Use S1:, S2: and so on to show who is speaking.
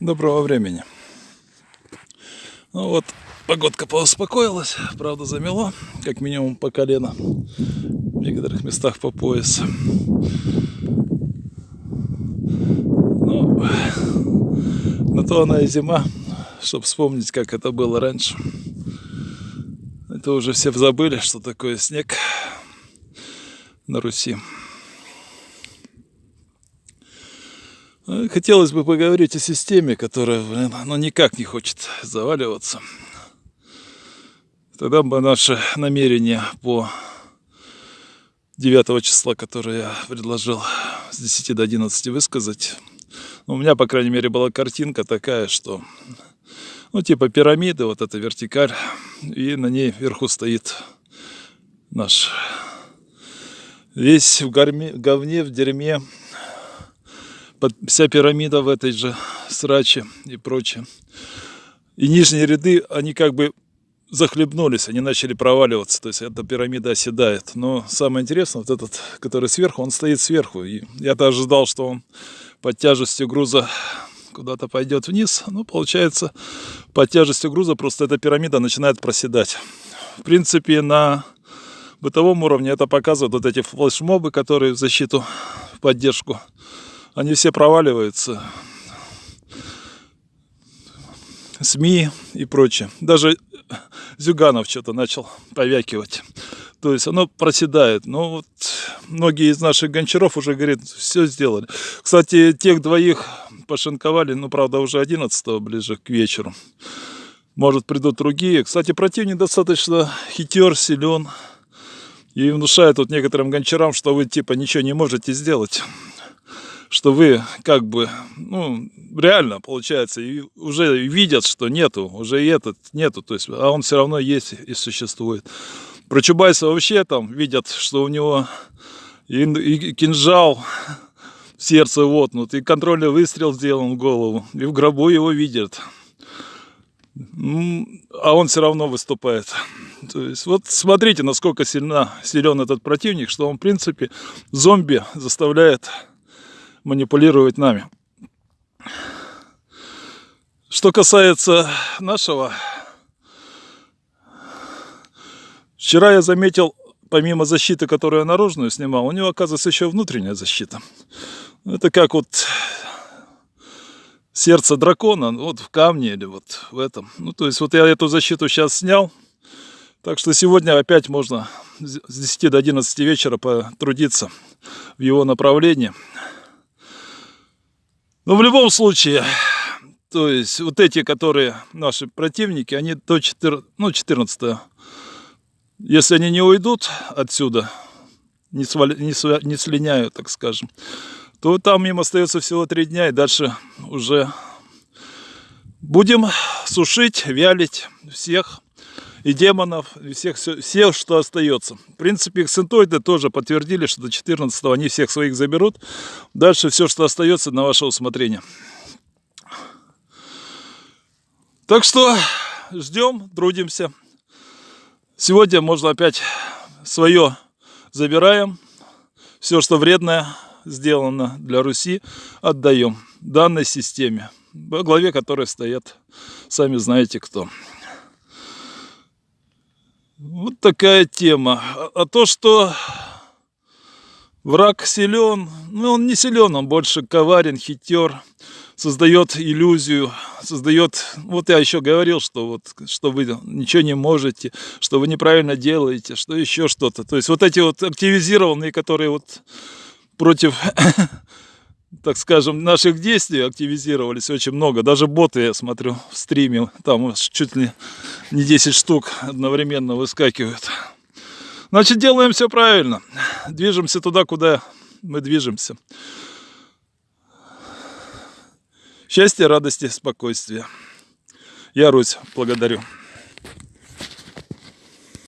S1: Доброго времени. Ну вот, погодка поуспокоилась, правда замело, как минимум по колено, в некоторых местах по пояс. Ну, на то она и зима, чтобы вспомнить, как это было раньше. Это уже все забыли, что такое снег на Руси. Ну, хотелось бы поговорить о системе, которая блин, ну, никак не хочет заваливаться. Тогда бы наше намерение по 9 числа, которое я предложил с 10 до 11 высказать. Ну, у меня, по крайней мере, была картинка такая, что ну, типа пирамиды, вот эта вертикаль, и на ней вверху стоит наш весь в горме, говне, в дерьме вся пирамида в этой же сраче и прочее. И нижние ряды, они как бы захлебнулись, они начали проваливаться, то есть эта пирамида оседает. Но самое интересное, вот этот, который сверху, он стоит сверху. И я-то ожидал, что он под тяжестью груза куда-то пойдет вниз. Ну, получается, под тяжестью груза просто эта пирамида начинает проседать. В принципе, на бытовом уровне это показывают вот эти флешмобы, которые в защиту, в поддержку они все проваливаются. СМИ и прочее. Даже Зюганов что-то начал повякивать. То есть оно проседает. Но вот многие из наших гончаров уже говорят, все сделали. Кстати, тех двоих пошинковали, ну, правда, уже 11 ближе к вечеру. Может, придут другие. Кстати, противник достаточно хитер, силен. И внушает вот некоторым гончарам, что вы типа ничего не можете сделать что вы как бы, ну, реально получается, и уже видят, что нету, уже и этот нету, то есть, а он все равно есть и существует. Про Чубайса вообще там видят, что у него и, и кинжал в сердце вотнут, и контрольный выстрел сделан в голову, и в гробу его видят. А он все равно выступает. То есть вот смотрите, насколько сильна, силен этот противник, что он, в принципе, зомби заставляет манипулировать нами. Что касается нашего, вчера я заметил, помимо защиты, которую я наружную снимал, у него оказывается еще внутренняя защита. Это как вот сердце дракона, вот в камне или вот в этом. Ну, то есть вот я эту защиту сейчас снял, так что сегодня опять можно с 10 до 11 вечера потрудиться в его направлении. Но в любом случае, то есть вот эти, которые наши противники, они до 14, ну, 14 если они не уйдут отсюда, не, свали, не, сва, не слиняют, так скажем, то там им остается всего три дня, и дальше уже будем сушить, вялить всех и демонов, и всех, все, что остается. В принципе, эксцентоиды тоже подтвердили, что до 14 они всех своих заберут. Дальше все, что остается, на ваше усмотрение. Так что ждем, трудимся. Сегодня можно опять свое забираем. Все, что вредное сделано для Руси, отдаем данной системе, во главе которой стоят, сами знаете кто. Вот такая тема. А, а то, что враг силен, ну он не силен, он больше коварен, хитер, создает иллюзию, создает, вот я еще говорил, что вот, что вы ничего не можете, что вы неправильно делаете, что еще что-то. То есть вот эти вот активизированные, которые вот против так скажем, наших действий активизировались очень много. Даже боты, я смотрю, в стриме, там чуть ли не 10 штук одновременно выскакивают. Значит, делаем все правильно. Движемся туда, куда мы движемся. Счастья, радости, спокойствия. Я Русь, благодарю.